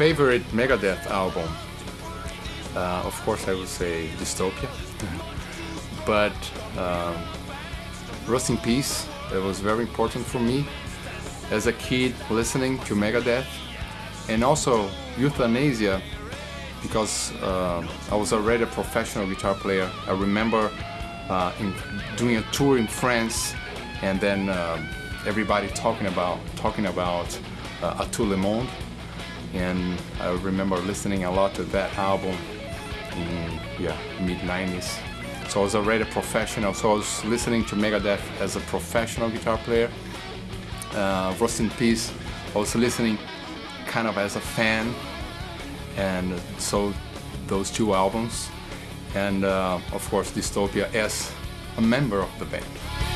favorite Megadeth album, uh, of course, I would say Dystopia. but um, Rust in Peace, it was very important for me as a kid listening to Megadeth, and also Youthanasia because uh, I was already a professional guitar player. I remember uh, in doing a tour in France, and then uh, everybody talking about talking about uh, A Tout le Monde, and I remember listening a lot to that album in yeah mid 90s. So I was already a professional. So I was listening to Megadeth as a professional guitar player. Uh, Rust in Peace, I was listening kind of as a fan and so those two albums and uh, of course Dystopia as a member of the band.